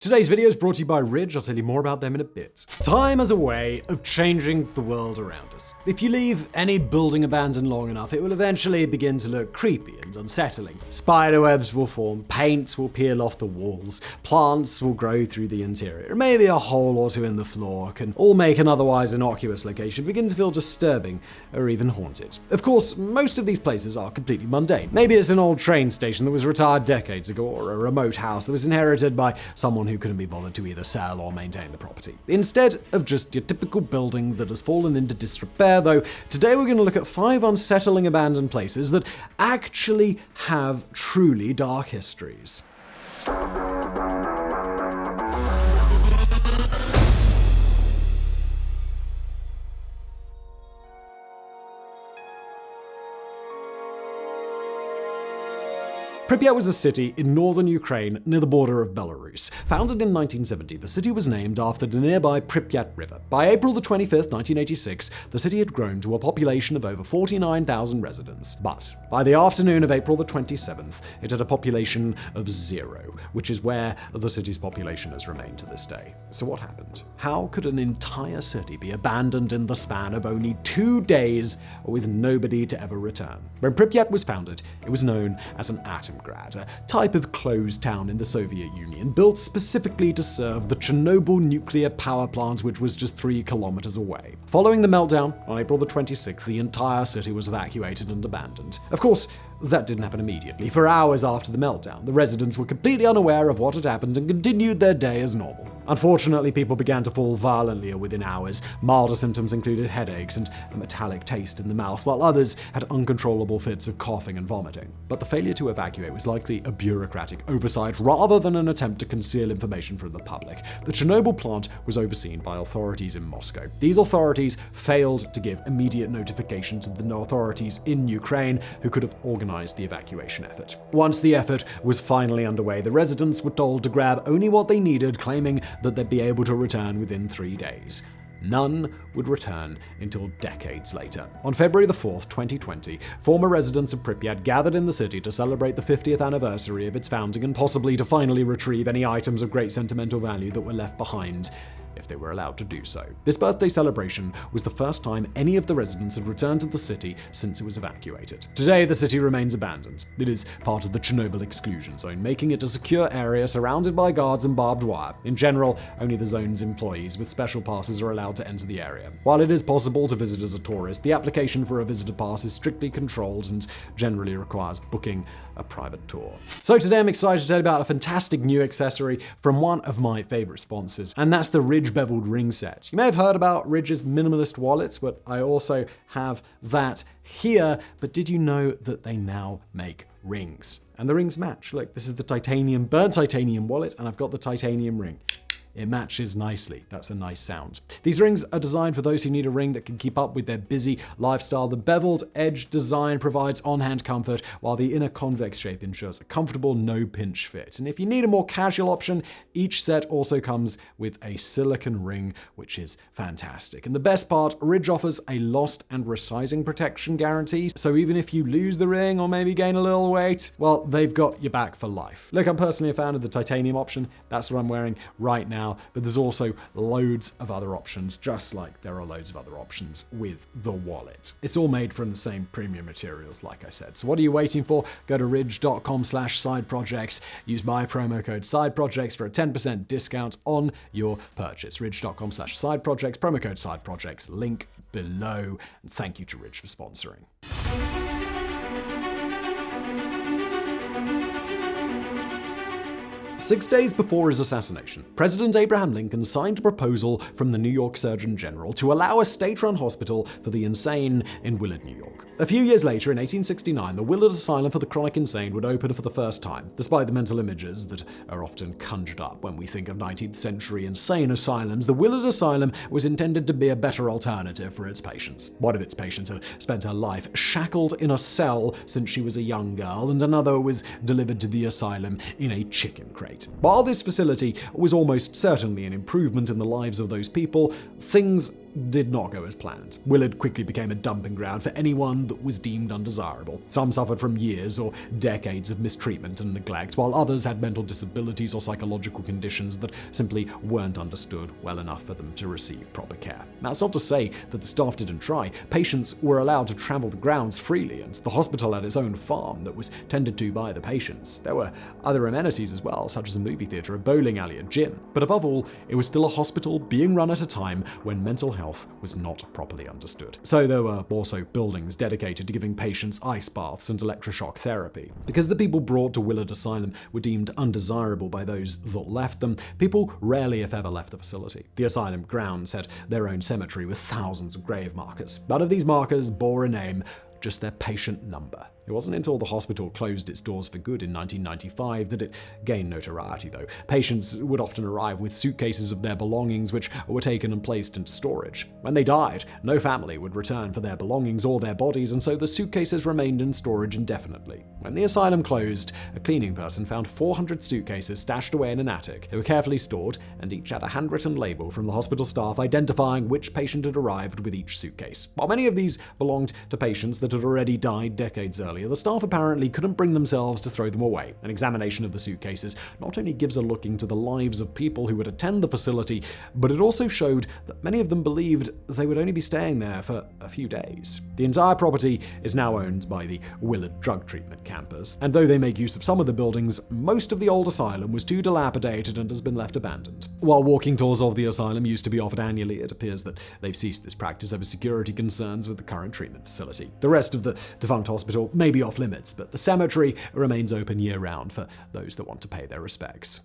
Today's video is brought to you by Ridge. I'll tell you more about them in a bit. Time as a way of changing the world around us. If you leave any building abandoned long enough, it will eventually begin to look creepy and unsettling. Spiderwebs will form, paint will peel off the walls, plants will grow through the interior, maybe a hole or two in the floor can all make an otherwise innocuous location begin to feel disturbing or even haunted. Of course, most of these places are completely mundane. Maybe it's an old train station that was retired decades ago, or a remote house that was inherited by someone who couldn't be bothered to either sell or maintain the property. Instead of just your typical building that has fallen into disrepair, though, today we're going to look at five unsettling abandoned places that actually have truly dark histories. Pripyat was a city in northern Ukraine near the border of Belarus. Founded in 1970, the city was named after the nearby Pripyat River. By April 25, 1986, the city had grown to a population of over 49,000 residents. But by the afternoon of April the 27th, it had a population of zero, which is where the city's population has remained to this day. So what happened? How could an entire city be abandoned in the span of only two days with nobody to ever return? When Pripyat was founded, it was known as an atom Leningrad, a type of closed town in the Soviet Union, built specifically to serve the Chernobyl nuclear power plant, which was just three kilometers away. Following the meltdown on April the 26th, the entire city was evacuated and abandoned. Of course, that didn't happen immediately. For hours after the meltdown, the residents were completely unaware of what had happened and continued their day as normal. Unfortunately, people began to fall violently within hours. Milder symptoms included headaches and a metallic taste in the mouth, while others had uncontrollable fits of coughing and vomiting. But the failure to evacuate was likely a bureaucratic oversight rather than an attempt to conceal information from the public. The Chernobyl plant was overseen by authorities in Moscow. These authorities failed to give immediate notification to the authorities in Ukraine, who could have organized the evacuation effort. Once the effort was finally underway, the residents were told to grab only what they needed, claiming that they'd be able to return within three days. None would return until decades later. On February the 4th, 2020, former residents of Pripyat gathered in the city to celebrate the 50th anniversary of its founding and possibly to finally retrieve any items of great sentimental value that were left behind if they were allowed to do so. This birthday celebration was the first time any of the residents had returned to the city since it was evacuated. Today, the city remains abandoned. It is part of the Chernobyl exclusion zone, making it a secure area surrounded by guards and barbed wire. In general, only the zone's employees with special passes are allowed to enter the area. While it is possible to visit as a tourist, the application for a visitor pass is strictly controlled and generally requires booking a private tour. So today I'm excited to tell you about a fantastic new accessory from one of my favorite sponsors, and that's the Ridge beveled ring set. You may have heard about Ridge's minimalist wallets, but I also have that here. But did you know that they now make rings? And the rings match. Look, this is the titanium, burnt titanium wallet, and I've got the titanium ring. It matches nicely. That's a nice sound. These rings are designed for those who need a ring that can keep up with their busy lifestyle. The beveled edge design provides on-hand comfort, while the inner convex shape ensures a comfortable no-pinch fit. And if you need a more casual option, each set also comes with a silicone ring, which is fantastic. And the best part, Ridge offers a lost and resizing protection guarantee, so even if you lose the ring or maybe gain a little weight, well, they've got your back for life. Look, I'm personally a fan of the titanium option. That's what I'm wearing right now now, but there's also loads of other options, just like there are loads of other options with the wallet. It's all made from the same premium materials, like I said. So what are you waiting for? Go to ridge.com slash side projects. Use my promo code side projects for a 10% discount on your purchase. Ridge.com slash side projects, promo code side projects, link below. And thank you to Ridge for sponsoring. Six days before his assassination, President Abraham Lincoln signed a proposal from the New York Surgeon General to allow a state run hospital for the insane in Willard, New York. A few years later, in 1869, the Willard Asylum for the Chronic Insane would open for the first time, despite the mental images that are often conjured up when we think of 19th century insane asylums. The Willard Asylum was intended to be a better alternative for its patients. One of its patients had spent her life shackled in a cell since she was a young girl, and another was delivered to the asylum in a chicken crate. While this facility was almost certainly an improvement in the lives of those people, things did not go as planned. Willard quickly became a dumping ground for anyone that was deemed undesirable. Some suffered from years or decades of mistreatment and neglect, while others had mental disabilities or psychological conditions that simply weren't understood well enough for them to receive proper care. That's not to say that the staff didn't try. Patients were allowed to travel the grounds freely, and the hospital had its own farm that was tended to by the patients. There were other amenities as well, such as a movie theater, a bowling alley, a gym. But above all, it was still a hospital being run at a time when mental health was not properly understood. So there were also buildings dedicated to giving patients ice baths and electroshock therapy. Because the people brought to Willard Asylum were deemed undesirable by those that left them, people rarely if ever left the facility. The asylum grounds had their own cemetery with thousands of grave markers. None of these markers bore a name, just their patient number. It wasn't until the hospital closed its doors for good in 1995 that it gained notoriety, though. Patients would often arrive with suitcases of their belongings, which were taken and placed into storage. When they died, no family would return for their belongings or their bodies, and so the suitcases remained in storage indefinitely. When the asylum closed, a cleaning person found 400 suitcases stashed away in an attic. They were carefully stored, and each had a handwritten label from the hospital staff identifying which patient had arrived with each suitcase. While many of these belonged to patients that had already died decades earlier, the staff apparently couldn't bring themselves to throw them away. An examination of the suitcases not only gives a look into the lives of people who would attend the facility, but it also showed that many of them believed they would only be staying there for a few days. The entire property is now owned by the Willard Drug Treatment Campus, and though they make use of some of the buildings, most of the old asylum was too dilapidated and has been left abandoned. While walking tours of the asylum used to be offered annually, it appears that they've ceased this practice over security concerns with the current treatment facility. The rest of the defunct hospital may be off limits, but the cemetery remains open year round for those that want to pay their respects.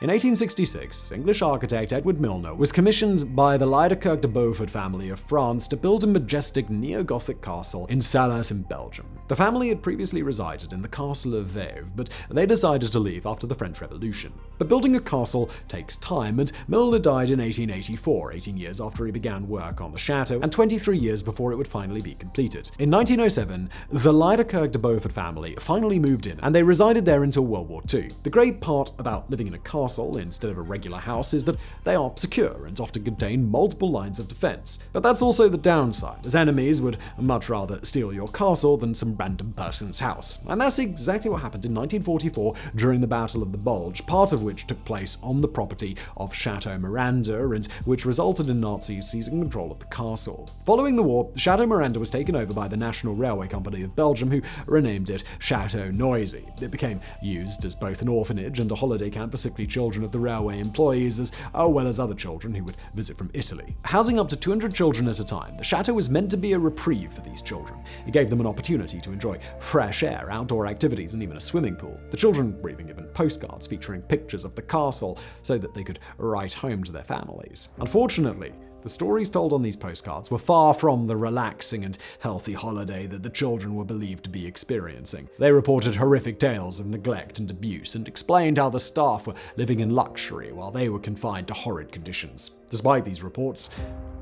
In 1866, English architect Edward Milner was commissioned by the Liedekerke de Beaufort family of France to build a majestic neo-Gothic castle in Celles in Belgium. The family had previously resided in the castle of Vêves, but they decided to leave after the French Revolution. But building a castle takes time, and Milner died in 1884, 18 years after he began work on the chateau, and 23 years before it would finally be completed. In 1907, the Liedekerke de Beaufort family finally moved in, and they resided there until World War II. The great part about living in a castle castle instead of a regular house is that they are secure and often contain multiple lines of defense. But that's also the downside, as enemies would much rather steal your castle than some random person's house. And that's exactly what happened in 1944 during the Battle of the Bulge, part of which took place on the property of Chateau Miranda and which resulted in Nazis seizing control of the castle. Following the war, Chateau Miranda was taken over by the National Railway Company of Belgium, who renamed it Chateau Noisy. It became used as both an orphanage and a holiday camp for sickly children children of the railway employees, as oh, well as other children who would visit from Italy. Housing up to 200 children at a time, the chateau was meant to be a reprieve for these children. It gave them an opportunity to enjoy fresh air, outdoor activities, and even a swimming pool. The children were even given postcards featuring pictures of the castle so that they could write home to their families. Unfortunately, the stories told on these postcards were far from the relaxing and healthy holiday that the children were believed to be experiencing. They reported horrific tales of neglect and abuse and explained how the staff were living in luxury while they were confined to horrid conditions. Despite these reports,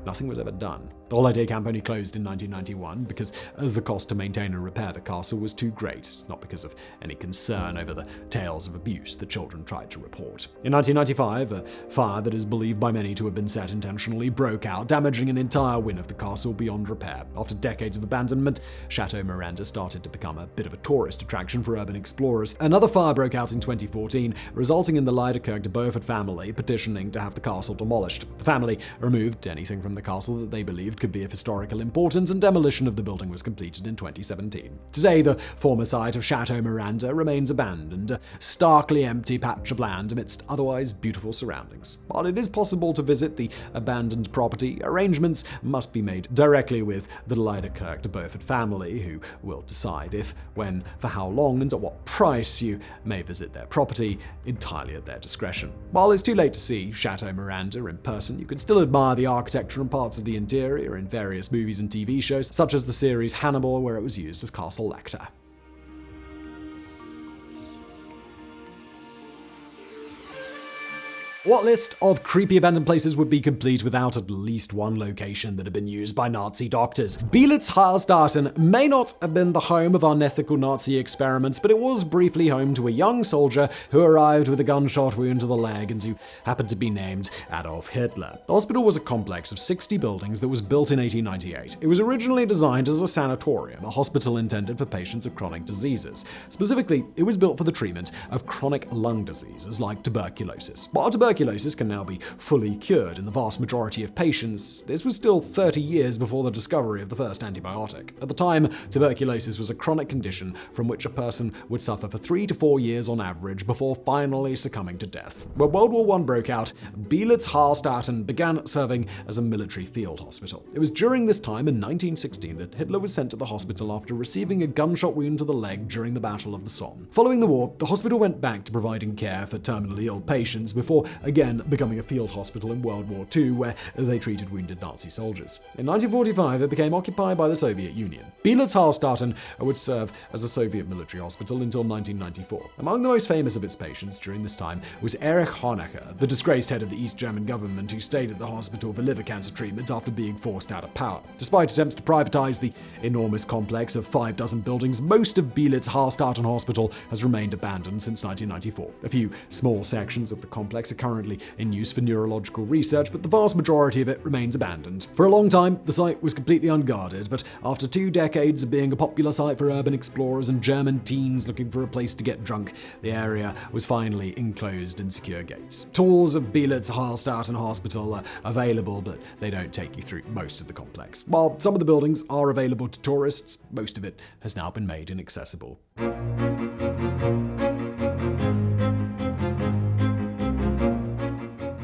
nothing was ever done. The holiday camp only closed in 1991 because the cost to maintain and repair the castle was too great, not because of any concern over the tales of abuse the children tried to report. In 1995, a fire that is believed by many to have been set intentionally broke out, damaging an entire wing of the castle beyond repair. After decades of abandonment, Chateau Miranda started to become a bit of a tourist attraction for urban explorers. Another fire broke out in 2014, resulting in the Liedekerke de Beaufort family petitioning to have the castle demolished. The family removed anything from the castle that they believed could be of historical importance, and demolition of the building was completed in 2017. Today, the former site of Chateau Miranda remains abandoned, a starkly empty patch of land amidst otherwise beautiful surroundings. While it is possible to visit the abandoned property, arrangements must be made directly with the Liedekerke de Beaufort family, who will decide if, when, for how long, and at what price you may visit their property, entirely at their discretion. While it's too late to see Chateau Miranda in person, you can still admire the architecture and parts of the interior in various movies and TV shows, such as the series Hannibal, where it was used as Castle Lecter. What list of creepy abandoned places would be complete without at least one location that had been used by Nazi doctors? Beelitz Heilstatten may not have been the home of unethical Nazi experiments, but it was briefly home to a young soldier who arrived with a gunshot wound to the leg and who happened to be named Adolf Hitler. The hospital was a complex of 60 buildings that was built in 1898. It was originally designed as a sanatorium, a hospital intended for patients of chronic diseases. Specifically, it was built for the treatment of chronic lung diseases like tuberculosis. While tuberculosis tuberculosis can now be fully cured in the vast majority of patients, this was still 30 years before the discovery of the first antibiotic. At the time, tuberculosis was a chronic condition from which a person would suffer for three to four years on average before finally succumbing to death. When World War I broke out, Beelitz Heilstatten began serving as a military field hospital. It was during this time in 1916 that Hitler was sent to the hospital after receiving a gunshot wound to the leg during the Battle of the Somme. Following the war, the hospital went back to providing care for terminally ill patients before again becoming a field hospital in World War II where they treated wounded Nazi soldiers. In 1945, it became occupied by the Soviet Union. Beelitz Heilstatten would serve as a Soviet military hospital until 1994. Among the most famous of its patients during this time was Erich Honecker, the disgraced head of the East German government who stayed at the hospital for liver cancer treatment after being forced out of power. Despite attempts to privatize the enormous complex of five dozen buildings, most of Beelitz Heilstatten Hospital has remained abandoned since 1994. A few small sections of the complex are currently in use for neurological research, but the vast majority of it remains abandoned. For a long time, the site was completely unguarded, but after two decades of being a popular site for urban explorers and German teens looking for a place to get drunk, the area was finally enclosed in secure gates. Tours of Beelitz and Hospital are available, but they don't take you through most of the complex. While some of the buildings are available to tourists, most of it has now been made inaccessible.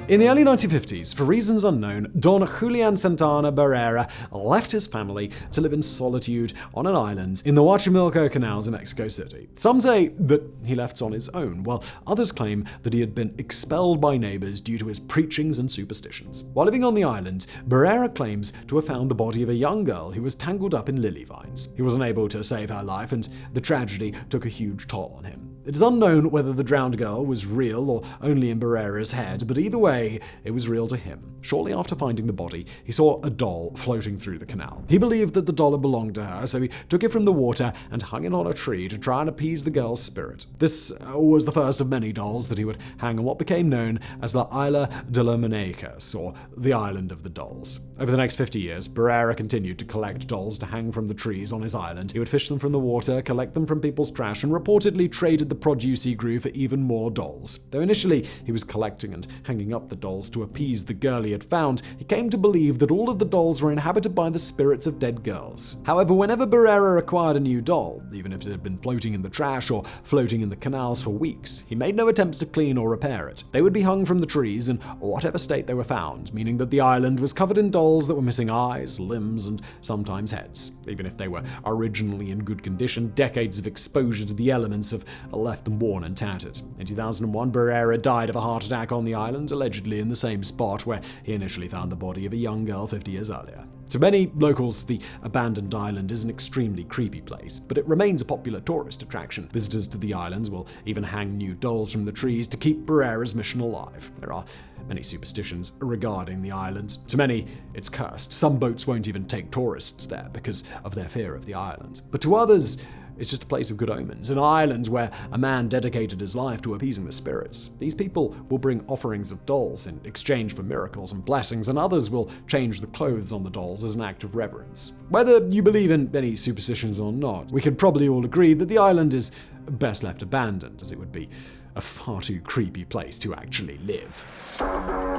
In the early 1950s, for reasons unknown, Don Julian Santana Barrera left his family to live in solitude on an island in the Xochimilco canals in Mexico City. Some say that he left on his own, while others claim that he had been expelled by neighbors due to his preachings and superstitions. While living on the island, Barrera claims to have found the body of a young girl who was tangled up in lily vines. He was unable to save her life, and the tragedy took a huge toll on him. It is unknown whether the drowned girl was real or only in Barrera's head, but either way, it was real to him. Shortly after finding the body, he saw a doll floating through the canal. He believed that the doll belonged to her, so he took it from the water and hung it on a tree to try and appease the girl's spirit. This uh, was the first of many dolls that he would hang on what became known as the Isla de la Muñecas, or the Island of the Dolls. Over the next 50 years, Barrera continued to collect dolls to hang from the trees on his island. He would fish them from the water, collect them from people's trash, and reportedly traded the produce he grew for even more dolls. Though initially he was collecting and hanging up the dolls to appease the girl he had found, he came to believe that all of the dolls were inhabited by the spirits of dead girls. However, whenever Barrera acquired a new doll, even if it had been floating in the trash or floating in the canals for weeks, he made no attempts to clean or repair it. They would be hung from the trees in whatever state they were found, meaning that the island was covered in dolls that were missing eyes, limbs, and sometimes heads. Even if they were originally in good condition, decades of exposure to the elements have left them worn and tattered. In 2001, Barrera died of a heart attack on the island, allegedly in the same spot where he initially found the body of a young girl 50 years earlier. To many locals, the abandoned island is an extremely creepy place, but it remains a popular tourist attraction. Visitors to the islands will even hang new dolls from the trees to keep Barrera's mission alive. There are many superstitions regarding the island. To many, it's cursed. Some boats won't even take tourists there because of their fear of the island. But to others, it's just a place of good omens, an island where a man dedicated his life to appeasing the spirits. These people will bring offerings of dolls in exchange for miracles and blessings, and others will change the clothes on the dolls as an act of reverence. Whether you believe in any superstitions or not, we could probably all agree that the island is best left abandoned, as it would be a far too creepy place to actually live.